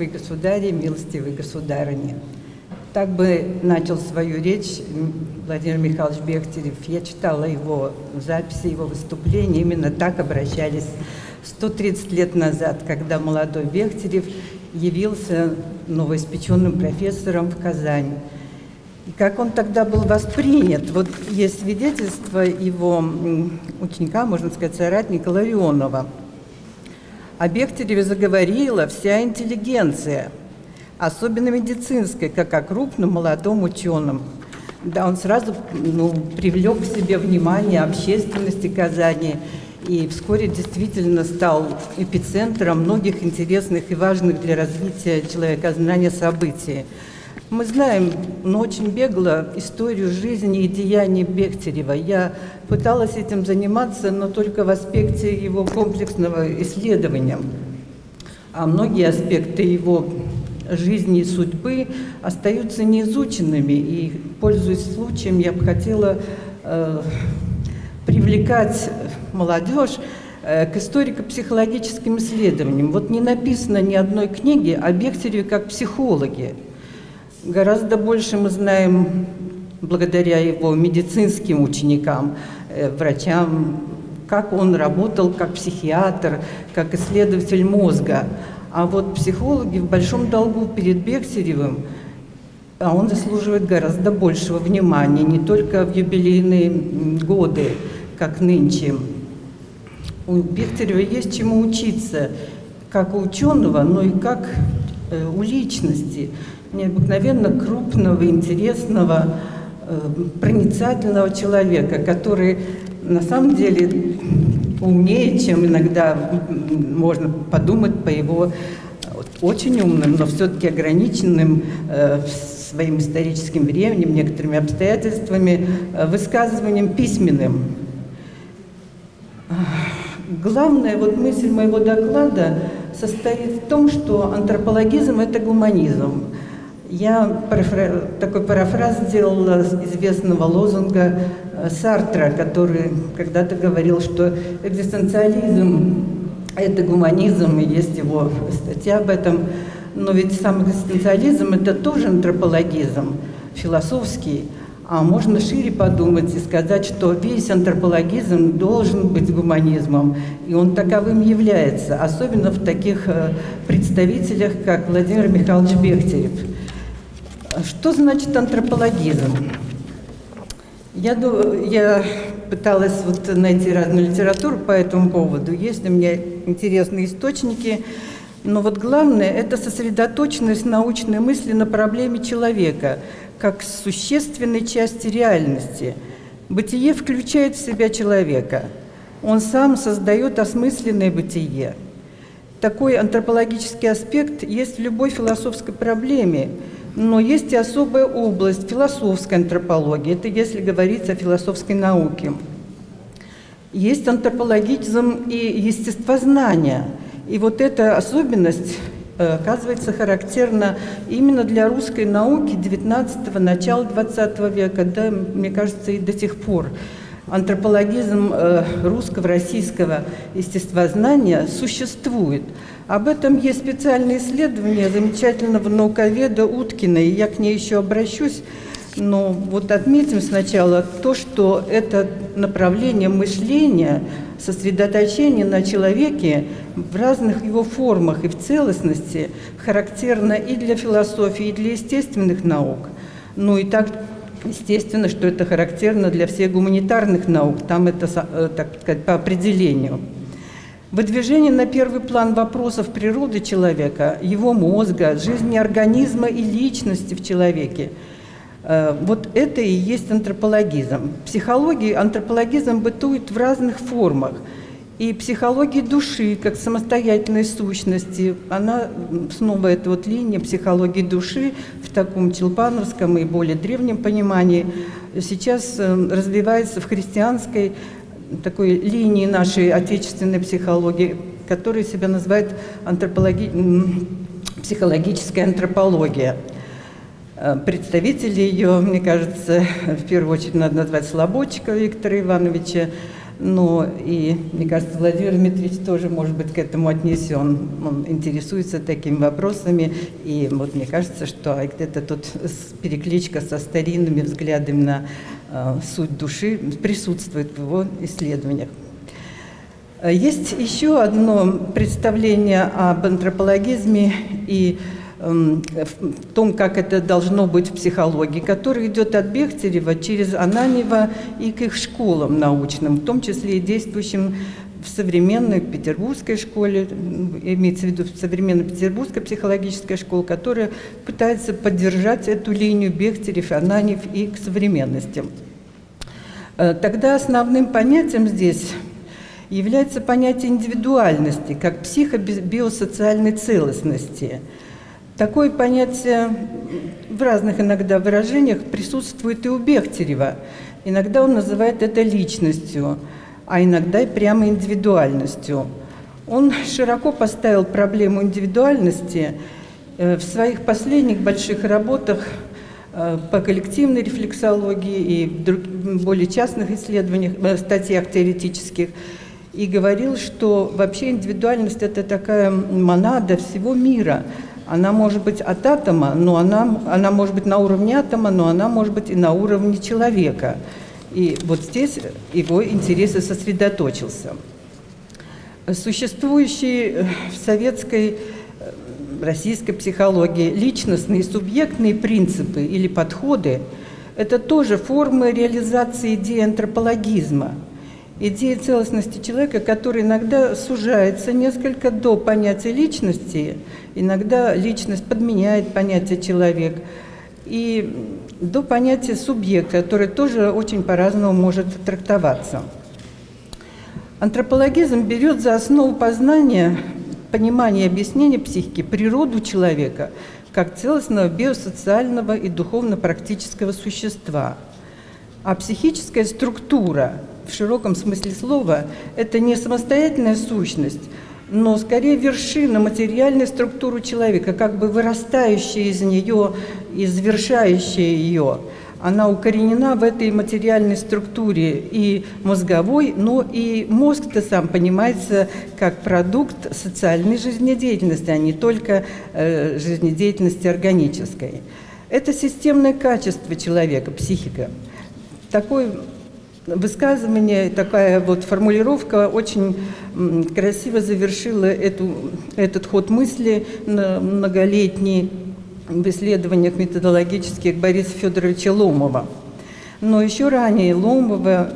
милостивый государь милостивый государыни. Так бы начал свою речь Владимир Михайлович Бехтерев. Я читала его записи, его выступления. Именно так обращались 130 лет назад, когда молодой Бехтерев явился новоиспеченным профессором в Казань. И как он тогда был воспринят? Вот есть свидетельство его ученика, можно сказать, соратника Ларионова. О Бехтереве заговорила вся интеллигенция, особенно медицинская, как о крупном молодом ученом. Да, он сразу ну, привлек к себе внимание общественности Казани и вскоре действительно стал эпицентром многих интересных и важных для развития человекознания событий. Мы знаем, но очень бегло, историю жизни и деяний Бехтерева. Я пыталась этим заниматься, но только в аспекте его комплексного исследования. А многие аспекты его жизни и судьбы остаются неизученными. И, пользуясь случаем, я бы хотела э, привлекать молодежь э, к историко-психологическим исследованиям. Вот не написано ни одной книги о Бехтереве как психологе. Гораздо больше мы знаем благодаря его медицинским ученикам, э, врачам, как он работал как психиатр, как исследователь мозга. А вот психологи в большом долгу перед Бехтеревым, а он заслуживает гораздо большего внимания, не только в юбилейные годы, как нынче. У Бехтерева есть чему учиться, как у ученого, но и как у личности необыкновенно крупного, интересного, э, проницательного человека, который на самом деле умнее, чем иногда можно подумать по его очень умным, но все-таки ограниченным э, своим историческим временем, некоторыми обстоятельствами, э, высказыванием письменным. Главная вот мысль моего доклада состоит в том, что антропологизм – это гуманизм. Я такой парафраз сделала известного лозунга э, Сартра, который когда-то говорил, что экзистенциализм – это гуманизм, и есть его статья об этом. Но ведь сам экзистенциализм – это тоже антропологизм, философский. А можно шире подумать и сказать, что весь антропологизм должен быть гуманизмом, и он таковым является, особенно в таких э, представителях, как Владимир Михайлович Бехтерев – что значит антропологизм? Я, я пыталась вот найти разную литературу по этому поводу. Есть у меня интересные источники. Но вот главное – это сосредоточенность научной мысли на проблеме человека, как существенной части реальности. Бытие включает в себя человека. Он сам создает осмысленное бытие. Такой антропологический аспект есть в любой философской проблеме – но есть и особая область философской антропологии, это если говорить о философской науке. Есть антропологизм и естествознание. И вот эта особенность оказывается характерна именно для русской науки 19-го, начала 20 века, да, мне кажется, и до сих пор. Антропологизм э, русского, российского естествознания существует – об этом есть специальное исследование замечательного науковеда Уткина, и я к ней еще обращусь. Но вот отметим сначала то, что это направление мышления, сосредоточение на человеке в разных его формах и в целостности характерно и для философии, и для естественных наук. Ну и так естественно, что это характерно для всех гуманитарных наук, там это, э, так сказать, по определению. Выдвижение на первый план вопросов природы человека, его мозга, жизни организма и личности в человеке. Э, вот это и есть антропологизм. Психология, антропологизм бытует в разных формах. И психология души, как самостоятельной сущности, она снова эта вот линия психологии души в таком челпановском и более древнем понимании сейчас э, развивается в христианской такой линии нашей отечественной психологии, которая себя называет антропологи... психологическая антропология. Э, представители ее, мне кажется, в первую очередь надо назвать Слободчика Виктора Ивановича, но и, мне кажется, Владимир Дмитриевич тоже, может быть, к этому отнесен. Он интересуется такими вопросами, и вот мне кажется, что где-то тут перекличка со старинными взглядами на э, суть души присутствует в его исследованиях. Есть еще одно представление об антропологизме и Эм, в том, как это должно быть в психологии, который идет от Бехтерева через Ананева и к их школам научным, в том числе и действующим в современной петербургской школе, имеется в виду современная петербургская психологическая школа, которая пытается поддержать эту линию Бехтерев, Ананев и к современности. Э, тогда основным понятием здесь является понятие индивидуальности, как психо-биосоциальной целостности – Такое понятие в разных иногда выражениях присутствует и у Бехтерева. Иногда он называет это личностью, а иногда и прямо индивидуальностью. Он широко поставил проблему индивидуальности э, в своих последних больших работах э, по коллективной рефлексологии и в более частных исследованиях, э, статьях теоретических, и говорил, что вообще индивидуальность – это такая монада всего мира – она может быть от атома, но она, она может быть на уровне атома, но она может быть и на уровне человека. И вот здесь его интерес сосредоточился. Существующие в советской, э, российской психологии личностные субъектные принципы или подходы – это тоже формы реализации идеи антропологизма – идея целостности человека, которая иногда сужается несколько до понятия личности, иногда личность подменяет понятие человек, и до понятия субъекта, которое тоже очень по-разному может трактоваться. Антропологизм берет за основу познания, понимания и объяснения психики природу человека как целостного биосоциального и духовно-практического существа. А психическая структура в широком смысле слова это не самостоятельная сущность, но скорее вершина материальной структуры человека, как бы вырастающая из нее и завершающая ее. Она укоренена в этой материальной структуре и мозговой, но и мозг-то сам понимается как продукт социальной жизнедеятельности, а не только э, жизнедеятельности органической. Это системное качество человека, психика. Такой высказывание, такая вот формулировка очень красиво завершила эту, этот ход мысли многолетний в исследованиях методологических Бориса Федоровича Ломова. Но еще ранее Ломова,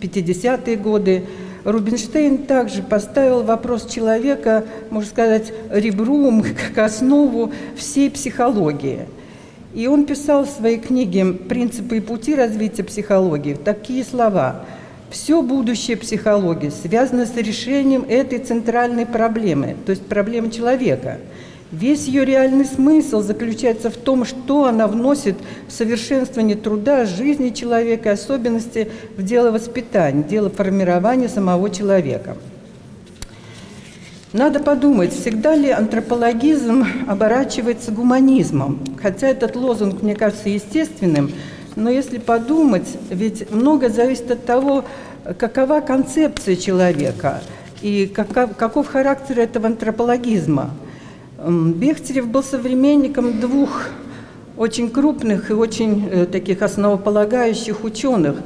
50-е годы, Рубинштейн также поставил вопрос человека, можно сказать, ребром, как основу всей психологии – и он писал в своей книге «Принципы и пути развития психологии» такие слова. «Все будущее психологии связано с решением этой центральной проблемы, то есть проблемы человека. Весь ее реальный смысл заключается в том, что она вносит в совершенствование труда, жизни человека, особенности в дело воспитания, дело формирования самого человека». Надо подумать, всегда ли антропологизм оборачивается гуманизмом. Хотя этот лозунг, мне кажется, естественным, но если подумать, ведь много зависит от того, какова концепция человека и каков, каков характер этого антропологизма. Бехтерев был современником двух очень крупных и очень э, таких основополагающих ученых,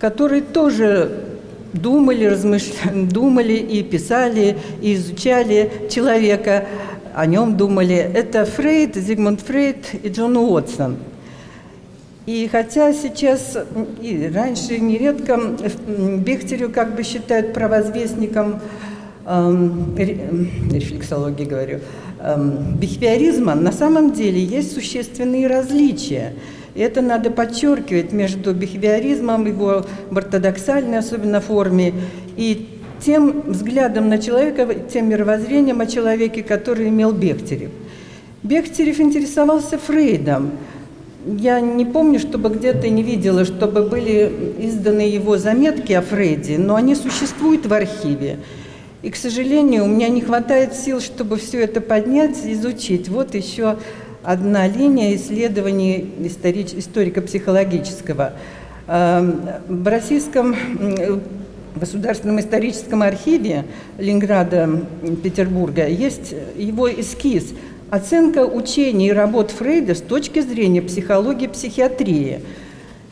которые тоже думали, размышляли, думали и писали, и изучали человека, о нем думали. Это Фрейд, Зигмунд Фрейд и Джон Уотсон. И хотя сейчас, и раньше нередко Бехтерю как бы считают провозвестником эм, рефлексологии, говорю, эм, бихевиоризма, на самом деле есть существенные различия – и это надо подчеркивать между бихевиоризмом, его ортодоксальной особенно форме, и тем взглядом на человека, тем мировоззрением о человеке, который имел Бехтерев. Бехтерев интересовался Фрейдом. Я не помню, чтобы где-то не видела, чтобы были изданы его заметки о Фрейде, но они существуют в архиве. И, к сожалению, у меня не хватает сил, чтобы все это поднять, изучить. Вот еще одна линия исследований историко-психологического. Эм, в российском Государственном историческом архиве Ленинграда, Петербурга есть его эскиз «Оценка учений и работ Фрейда с точки зрения психологии и психиатрии».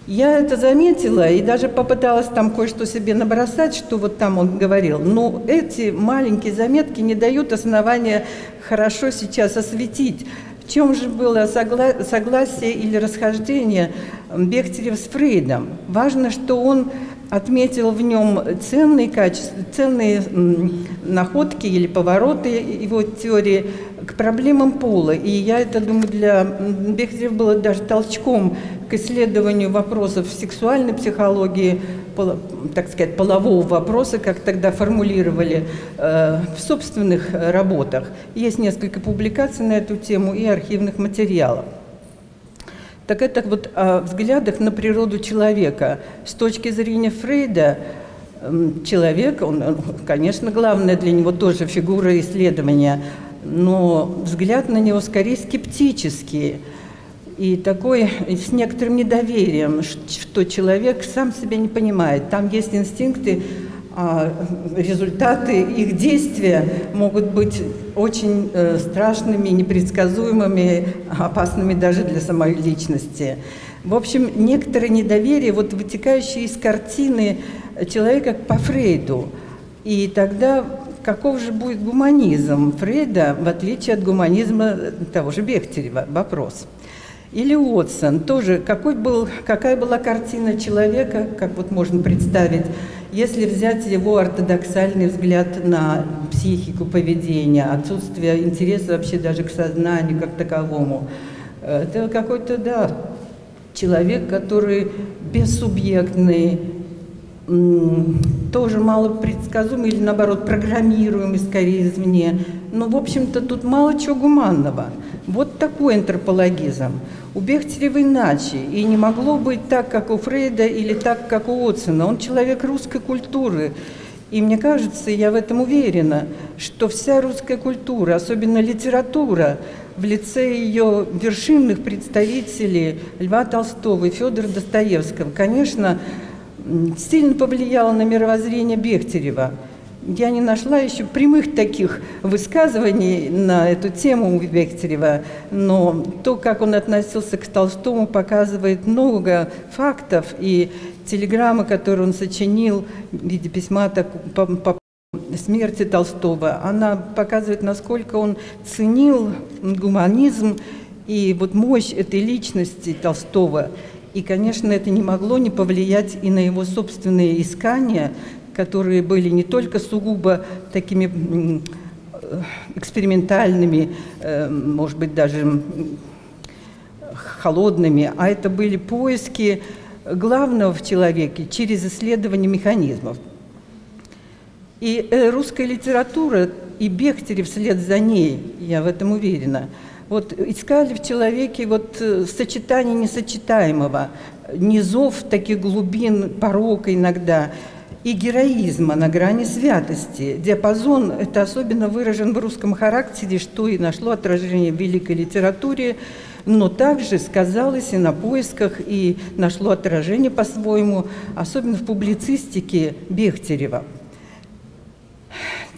Я это заметила и даже попыталась там кое-что себе набросать, что вот там он говорил. Но эти маленькие заметки не дают основания хорошо сейчас осветить, чем же было согла согласие или расхождение Бехтерев с Фрейдом. Важно, что он отметил в нем ценные качества, ценные находки или повороты его теории к проблемам пола. И я это думаю, для Бехтерева было даже толчком к исследованию вопросов сексуальной психологии, так сказать, полового вопроса, как тогда формулировали э, в собственных работах. Есть несколько публикаций на эту тему и архивных материалов так это вот о взглядах на природу человека. С точки зрения Фрейда, человек, он, конечно, главное для него тоже фигура исследования, но взгляд на него скорее скептический и такой с некоторым недоверием, что человек сам себя не понимает. Там есть инстинкты, а результаты их действия могут быть очень э, страшными, непредсказуемыми, опасными даже для самой личности. В общем, некоторое недоверие, вот вытекающее из картины человека по Фрейду. И тогда каков же будет гуманизм Фрейда, в отличие от гуманизма того же Бехтерева? Вопрос. Или Уотсон, тоже какой был, какая была картина человека, как вот можно представить, если взять его ортодоксальный взгляд на психику поведения, отсутствие интереса вообще даже к сознанию как таковому, это какой-то, да, человек, который бессубъектный, тоже мало предсказуемый или наоборот программируемый скорее извне. Но, в общем-то, тут мало чего гуманного. Вот такой антропологизм. У Бехтерева иначе, и не могло быть так, как у Фрейда или так, как у Отсона. Он человек русской культуры, и мне кажется, я в этом уверена, что вся русская культура, особенно литература, в лице ее вершинных представителей Льва Толстого и Федора Достоевского, конечно, сильно повлияла на мировоззрение Бехтерева – я не нашла еще прямых таких высказываний на эту тему у Бехтерева, но то, как он относился к Толстому, показывает много фактов, и телеграмма, которую он сочинил в виде письма так, по, по смерти Толстого, она показывает, насколько он ценил гуманизм и вот мощь этой личности Толстого. И, конечно, это не могло не повлиять и на его собственные искания, которые были не только сугубо такими экспериментальными, э, может быть, даже холодными, а это были поиски главного в человеке через исследование механизмов. И э, русская литература, и Бехтерев вслед за ней, я в этом уверена, вот искали в человеке вот э, сочетание несочетаемого, низов таких глубин порока иногда – и героизма на грани святости. Диапазон это особенно выражен в русском характере, что и нашло отражение в великой литературе, но также сказалось и на поисках, и нашло отражение по-своему, особенно в публицистике Бехтерева.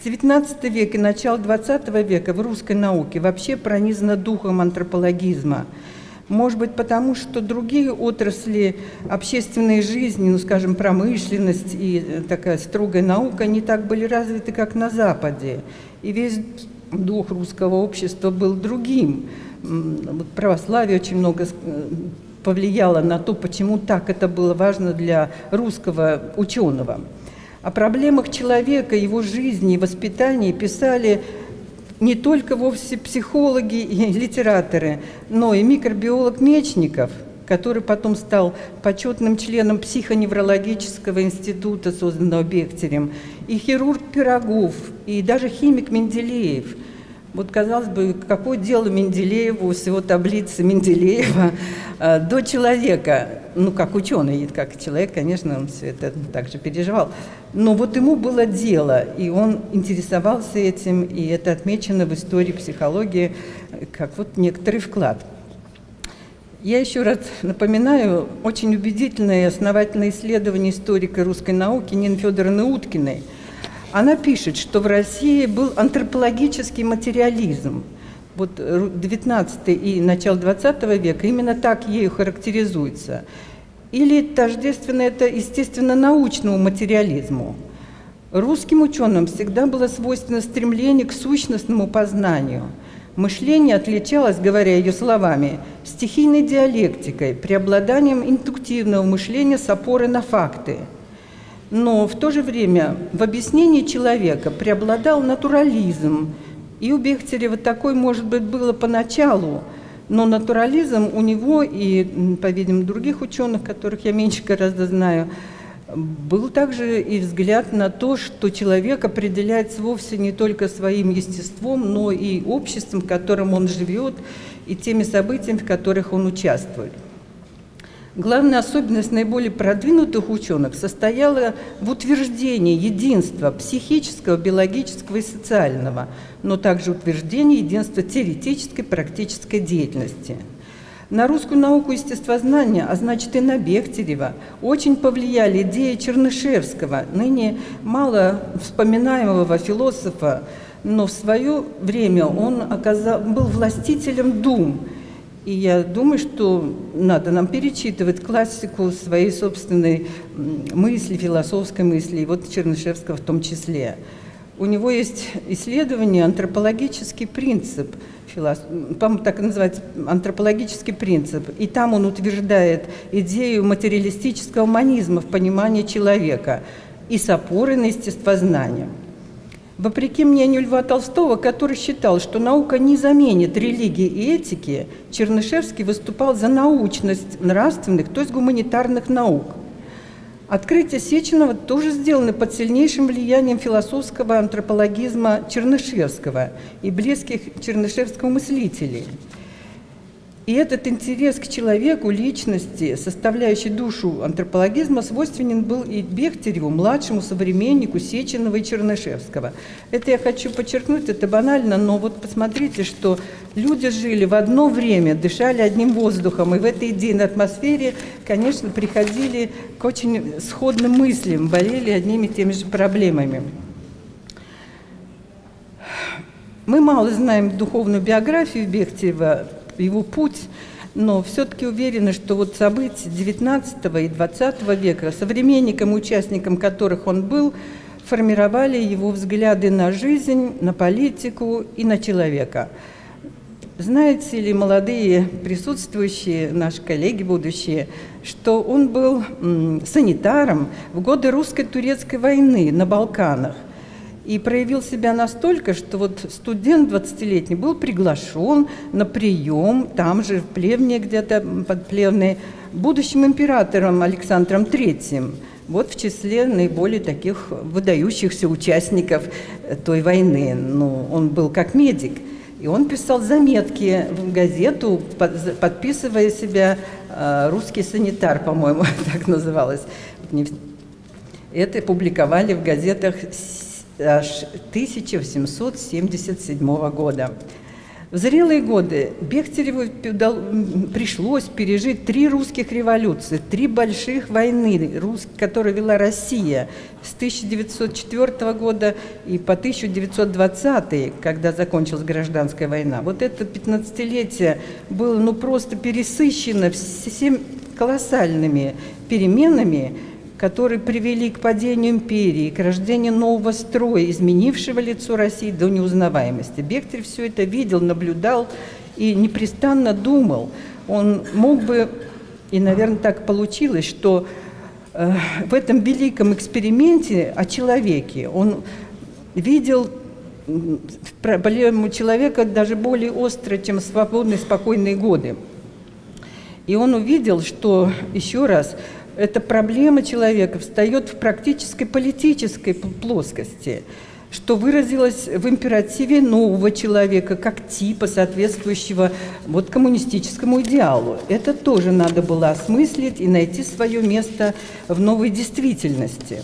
XIX век и начало XX века в русской науке вообще пронизано духом антропологизма – может быть, потому что другие отрасли общественной жизни, ну, скажем, промышленность и э, такая строгая наука, не так были развиты, как на Западе. И весь дух русского общества был другим. Вот православие очень много э, повлияло на то, почему так это было важно для русского ученого. О проблемах человека, его жизни воспитании писали не только вовсе психологи и литераторы, но и микробиолог Мечников, который потом стал почетным членом психоневрологического института, созданного Бехтерем, и хирург Пирогов, и даже химик Менделеев – вот, казалось бы, какое дело Менделееву, всего таблицы Менделеева э, до человека. Ну, как ученый, как человек, конечно, он все это также переживал. Но вот ему было дело, и он интересовался этим, и это отмечено в истории психологии как вот некоторый вклад. Я еще раз напоминаю очень убедительное и основательное исследование историка русской науки Нины Федоровны Уткиной. Она пишет, что в России был антропологический материализм. Вот 19 и начало 20 века именно так ею характеризуется. Или тождественно это, естественно, научному материализму. Русским ученым всегда было свойственно стремление к сущностному познанию – Мышление отличалось, говоря ее словами, стихийной диалектикой, преобладанием индуктивного мышления с опорой на факты. Но в то же время в объяснении человека преобладал натурализм. И у Бехтерева такой, может быть, было поначалу, но натурализм у него и, по-видимому, других ученых, которых я меньше гораздо знаю – был также и взгляд на то, что человек определяется вовсе не только своим естеством, но и обществом, в котором он живет, и теми событиями, в которых он участвует. Главная особенность наиболее продвинутых ученых состояла в утверждении единства психического, биологического и социального, но также утверждении единства теоретической и практической деятельности – на русскую науку естествознания, а значит и на Бехтерева, очень повлияли идеи Чернышевского, ныне мало вспоминаемого философа, но в свое время он оказал, был властителем дум. И я думаю, что надо нам перечитывать классику своей собственной мысли, философской мысли, и вот Чернышевского в том числе. У него есть исследование «Антропологический принцип», так и называется, антропологический принцип. И там он утверждает идею материалистического манизма в понимании человека и с опорой на естествознание. Вопреки мнению Льва Толстого, который считал, что наука не заменит религии и этики, Чернышевский выступал за научность нравственных, то есть гуманитарных наук – Открытия Сеченова тоже сделаны под сильнейшим влиянием философского антропологизма Чернышевского и близких чернышевского мыслителей. И этот интерес к человеку, личности, составляющей душу антропологизма, свойственен был и Бехтереву, младшему современнику Сеченова и Чернышевского. Это я хочу подчеркнуть, это банально, но вот посмотрите, что люди жили в одно время, дышали одним воздухом, и в этой идейной атмосфере, конечно, приходили к очень сходным мыслям, болели одними и теми же проблемами. Мы мало знаем духовную биографию Бехтерева, его путь, но все-таки уверены, что вот события XIX и XX века, современником, участником которых он был, формировали его взгляды на жизнь, на политику и на человека. Знаете ли, молодые присутствующие, наши коллеги будущие, что он был санитаром в годы русско-турецкой войны на Балканах – и проявил себя настолько, что вот студент 20-летний был приглашен на прием, там же, в Плевне где-то, под Плевной, будущим императором Александром III. Вот в числе наиболее таких выдающихся участников той войны. Ну, он был как медик. И он писал заметки в газету, подписывая себя э, «Русский санитар», по-моему, так называлось. Это публиковали в газетах аж 1877 года. В зрелые годы Бехтереву пришлось пережить три русских революции, три больших войны, которые вела Россия с 1904 года и по 1920, когда закончилась гражданская война. Вот это 15-летие было ну, просто пересыщено всеми колоссальными переменами, которые привели к падению империи, к рождению нового строя, изменившего лицо России до неузнаваемости. Бехтерев все это видел, наблюдал и непрестанно думал. Он мог бы, и, наверное, так получилось, что э, в этом великом эксперименте о человеке он видел проблему человека даже более остро, чем свободные, спокойные годы. И он увидел, что, еще раз, эта проблема человека встает в практической политической плоскости, что выразилось в императиве нового человека, как типа, соответствующего вот коммунистическому идеалу. Это тоже надо было осмыслить и найти свое место в новой действительности.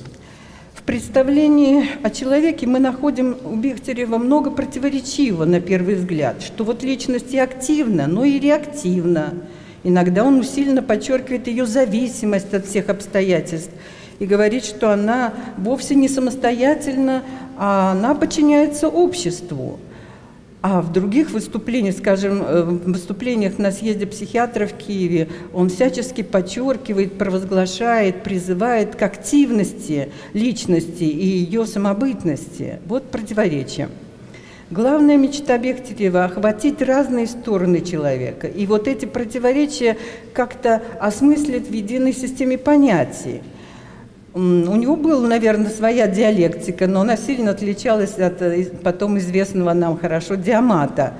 В представлении о человеке мы находим у Бехтерева много противоречивого на первый взгляд, что вот личность и активна, но и реактивна, Иногда он усиленно подчеркивает ее зависимость от всех обстоятельств и говорит, что она вовсе не самостоятельна, а она подчиняется обществу. А в других выступлениях, скажем, э, в выступлениях на съезде психиатров в Киеве, он всячески подчеркивает, провозглашает, призывает к активности личности и ее самобытности. Вот противоречие. Главная мечта Бехтерева – охватить разные стороны человека. И вот эти противоречия как-то осмыслить в единой системе понятий. У него была, наверное, своя диалектика, но она сильно отличалась от э, потом известного нам хорошо диамата.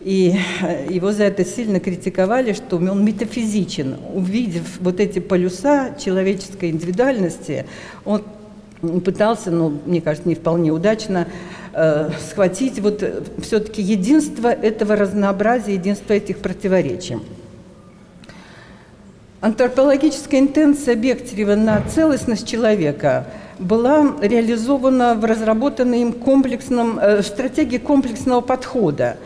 И э, его за это сильно критиковали, что он метафизичен. Увидев вот эти полюса человеческой индивидуальности, он пытался, ну, мне кажется, не вполне удачно, э, схватить вот э, все-таки единство этого разнообразия, единство этих противоречий. Антропологическая интенция Бехтерева на целостность человека была реализована в разработанной им комплексном, э, стратегии комплексного подхода.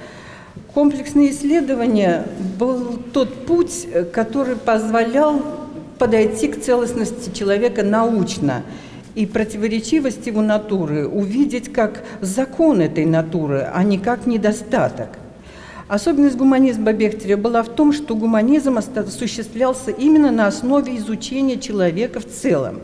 Комплексное исследование был тот путь, э, который позволял подойти к целостности человека научно и противоречивость его натуры увидеть как закон этой натуры, а не как недостаток – Особенность гуманизма Бехтеря была в том, что гуманизм осуществлялся именно на основе изучения человека в целом.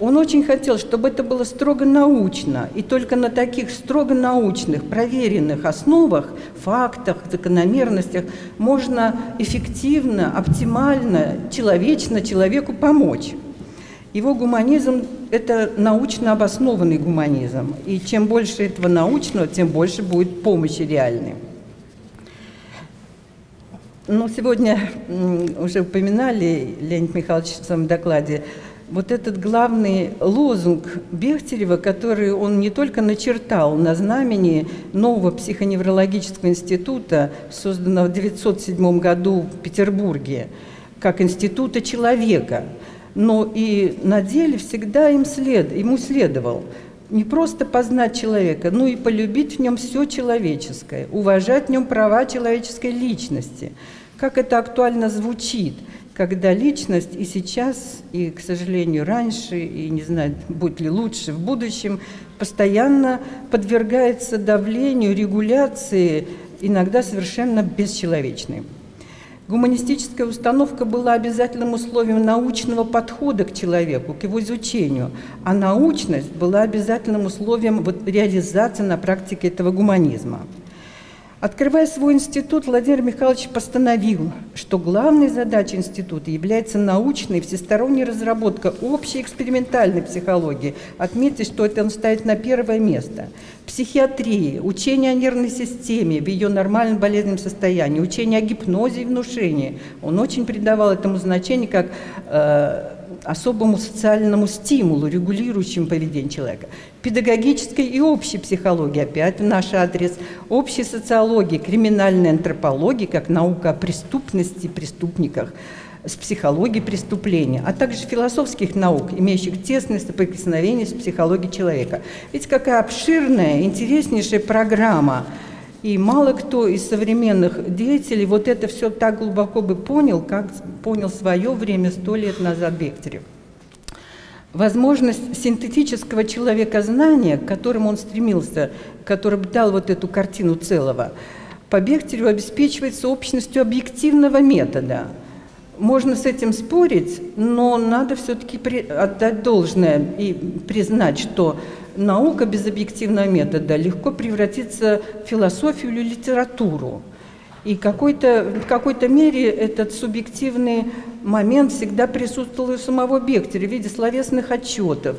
Он очень хотел, чтобы это было строго научно, и только на таких строго научных, проверенных основах, фактах, закономерностях можно эффективно, оптимально, человечно человеку помочь. Его гуманизм – это научно обоснованный гуманизм, и чем больше этого научного, тем больше будет помощи реальной. Ну, сегодня уже упоминали, Леонид Михайлович в своем докладе, вот этот главный лозунг Бехтерева, который он не только начертал на знамени нового психоневрологического института, созданного в 1907 году в Петербурге, как института человека, но и на деле всегда им след, ему следовал не просто познать человека, но и полюбить в нем все человеческое, уважать в нем права человеческой личности – как это актуально звучит, когда личность и сейчас, и, к сожалению, раньше, и не знаю, будет ли лучше в будущем, постоянно подвергается давлению, регуляции, иногда совершенно бесчеловечной. Гуманистическая установка была обязательным условием научного подхода к человеку, к его изучению, а научность была обязательным условием реализации на практике этого гуманизма. Открывая свой институт, Владимир Михайлович постановил, что главной задачей института является научная и всесторонняя разработка общей экспериментальной психологии. Отметьте, что это он ставит на первое место. Психиатрии, учение о нервной системе в ее нормальном болезненном состоянии, учение о гипнозе и внушении. Он очень придавал этому значение как э, особому социальному стимулу, регулирующему поведение человека. Педагогической и общей психологии, опять в наш адрес, общей социологии, криминальной антропологии, как наука о преступности, преступниках, с психологией преступления, а также философских наук, имеющих тесное соприкосновение с психологией человека. Ведь какая обширная, интереснейшая программа – и мало кто из современных деятелей вот это все так глубоко бы понял, как понял свое время сто лет назад Бехтерев. Возможность синтетического человекознания, к которому он стремился, который бы дал вот эту картину целого, по Бехтереву обеспечивается общностью объективного метода. Можно с этим спорить, но надо все-таки отдать должное и признать, что наука без объективного метода легко превратится в философию или литературу. И какой-то, в какой-то мере этот субъективный момент всегда присутствовал у самого Бехтера в виде словесных отчетов,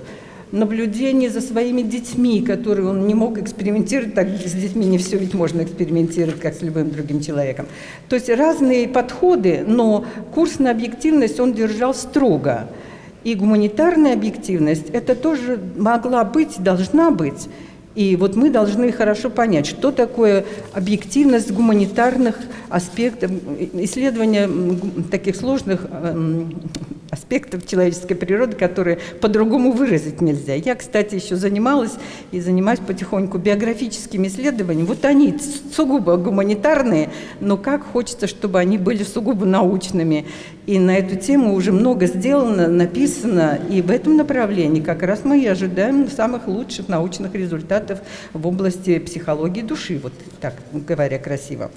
наблюдений за своими детьми, которые он не мог экспериментировать, так с детьми не все ведь можно экспериментировать, как с любым другим человеком. То есть разные подходы, но курс на объективность он держал строго. И гуманитарная объективность – это тоже могла быть, должна быть. И вот мы должны хорошо понять, что такое объективность гуманитарных аспектов, исследования таких сложных эм, аспектов человеческой природы, которые по-другому выразить нельзя. Я, кстати, еще занималась и занимаюсь потихоньку биографическими исследованиями. Вот они сугубо гуманитарные, но как хочется, чтобы они были сугубо научными. И на эту тему уже много сделано, написано, и в этом направлении как раз мы и ожидаем самых лучших научных результатов в области психологии души, вот так говоря красиво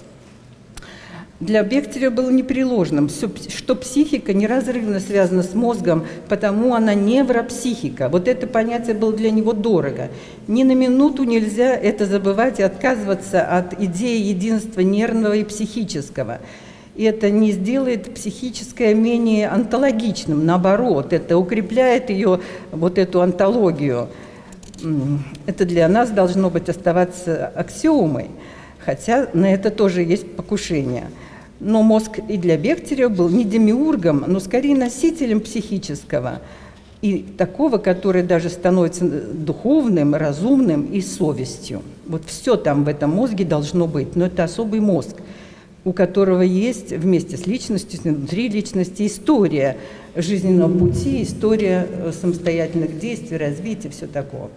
для Бехтерева было непреложным, что психика неразрывно связана с мозгом, потому она невропсихика. Вот это понятие было для него дорого. Ни на минуту нельзя это забывать и отказываться от идеи единства нервного и психического. И это не сделает психическое менее онтологичным, наоборот, это укрепляет ее, вот эту онтологию. Это для нас должно быть оставаться аксиомой, хотя на это тоже есть покушение – но мозг и для Бехтерева был не демиургом, но скорее носителем психического, и такого, который даже становится духовным, разумным и совестью. Вот все там в этом мозге должно быть, но это особый мозг, у которого есть вместе с личностью, внутри личности история жизненного пути, история э, самостоятельных действий, развития, все такое.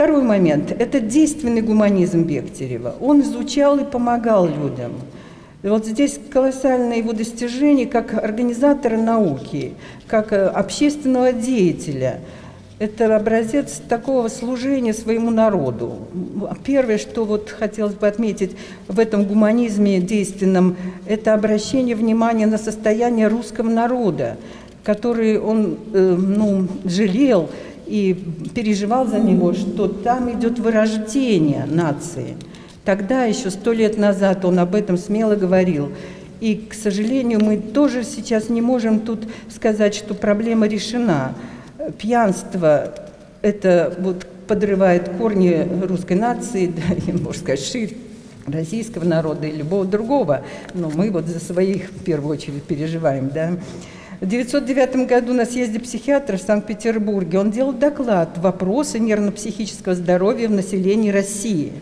Второй момент – это действенный гуманизм Бехтерева. Он изучал и помогал людям – вот здесь колоссальное его достижение как организатора науки, как э, общественного деятеля. Это образец такого служения своему народу. Первое, что вот хотелось бы отметить в этом гуманизме действенном, это обращение внимания на состояние русского народа, который он э, ну, жалел и переживал за него, что там идет вырождение нации – Тогда, еще сто лет назад, он об этом смело говорил. И, к сожалению, мы тоже сейчас не можем тут сказать, что проблема решена. Пьянство – это вот подрывает корни русской нации, да, можно сказать, ширь российского народа и любого другого. Но мы вот за своих в первую очередь переживаем. Да. В 1909 году на съезде психиатров в Санкт-Петербурге он делал доклад «Вопросы нервно-психического здоровья в населении России».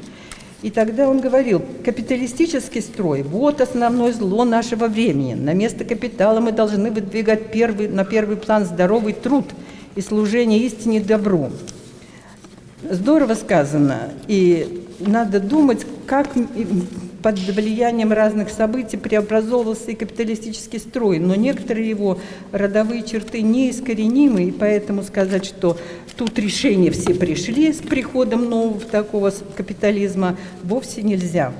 И тогда он говорил, капиталистический строй – вот основное зло нашего времени. На место капитала мы должны выдвигать первый, на первый план здоровый труд и служение истине добру. Здорово сказано, и надо думать, как под влиянием разных событий преобразовывался и капиталистический строй, но некоторые его родовые черты неискоренимы, и поэтому сказать, что тут решения все пришли с приходом нового такого капитализма, вовсе нельзя.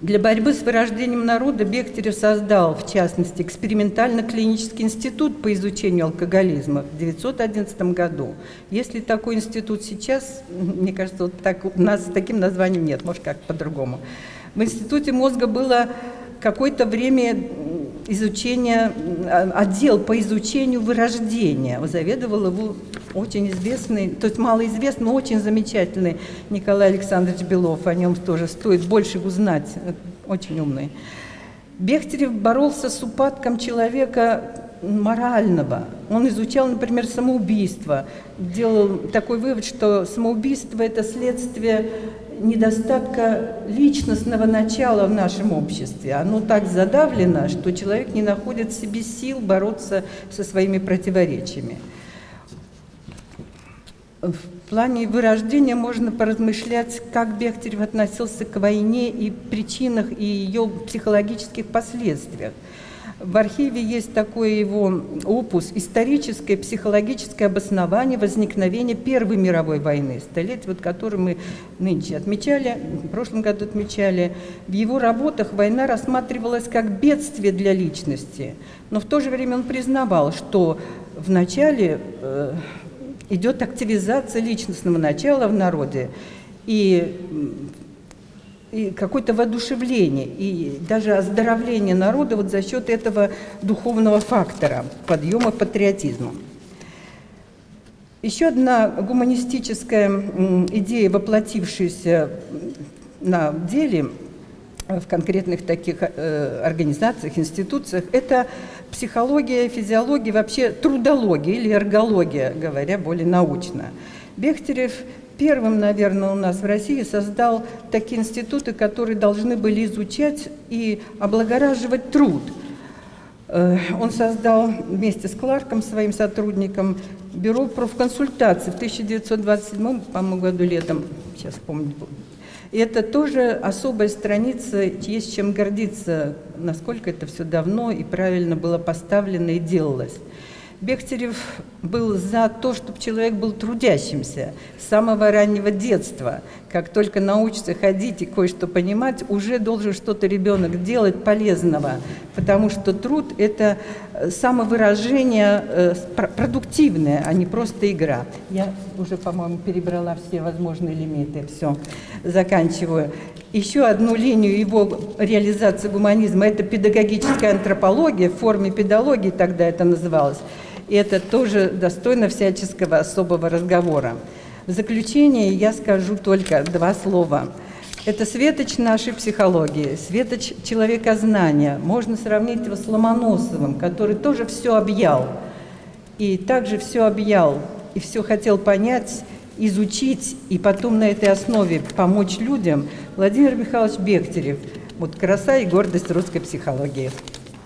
Для борьбы с вырождением народа Бехтерев создал, в частности, экспериментально-клинический институт по изучению алкоголизма в 1911 году. Если такой институт сейчас, мне кажется, вот так, у нас с таким названием нет, может, как по-другому. В институте мозга было какое-то время изучения, отдел по изучению вырождения. Заведовал его очень известный, то есть малоизвестный, но очень замечательный Николай Александрович Белов. О нем тоже стоит больше узнать, очень умный. Бехтерев боролся с упадком человека морального. Он изучал, например, самоубийство, делал такой вывод, что самоубийство – это следствие недостатка личностного начала в нашем обществе. Оно так задавлено, что человек не находит в себе сил бороться со своими противоречиями. В плане вырождения можно поразмышлять, как Бехтерев относился к войне и причинах и ее психологических последствиях. В архиве есть такой его опус «Историческое психологическое обоснование возникновения Первой мировой войны», столетие, вот, которое мы нынче отмечали, в прошлом году отмечали. В его работах война рассматривалась как бедствие для личности, но в то же время он признавал, что в начале э, идет активизация личностного начала в народе, и и какое-то воодушевление, и даже оздоровление народа вот за счет этого духовного фактора, подъема патриотизма. Еще одна гуманистическая идея, воплотившаяся на деле в конкретных таких э, организациях, институциях, это психология, физиология, вообще трудология или эргология, говоря более научно. Бехтерев первым, наверное, у нас в России создал такие институты, которые должны были изучать и облагораживать труд. Э, Он создал вместе с Кларком, своим сотрудником, бюро профконсультаций в 1927 по-моему, году летом, сейчас помню. И это тоже особая страница, есть чем гордиться, насколько это все давно и правильно было поставлено и делалось. Бехтерев был за то, чтобы человек был трудящимся с самого раннего детства. Как только научится ходить и кое-что понимать, уже должен что-то ребенок делать полезного, потому что труд – это э, самовыражение э, продуктивное, а не просто игра. Я уже, по-моему, перебрала все возможные лимиты. Все, заканчиваю. Еще одну линию его реализации гуманизма – это педагогическая антропология, в форме педагогии тогда это называлось – и это тоже достойно всяческого особого разговора. В заключение я скажу только два слова. Это светоч нашей психологии, светоч человекознания. Можно сравнить его с Ломоносовым, который тоже все объял. И также все объял, и все хотел понять, изучить, и потом на этой основе помочь людям. Владимир Михайлович Бехтерев. Вот краса и гордость русской психологии.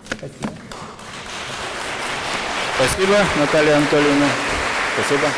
Спасибо. Спасибо, Наталья Анатольевна. Спасибо.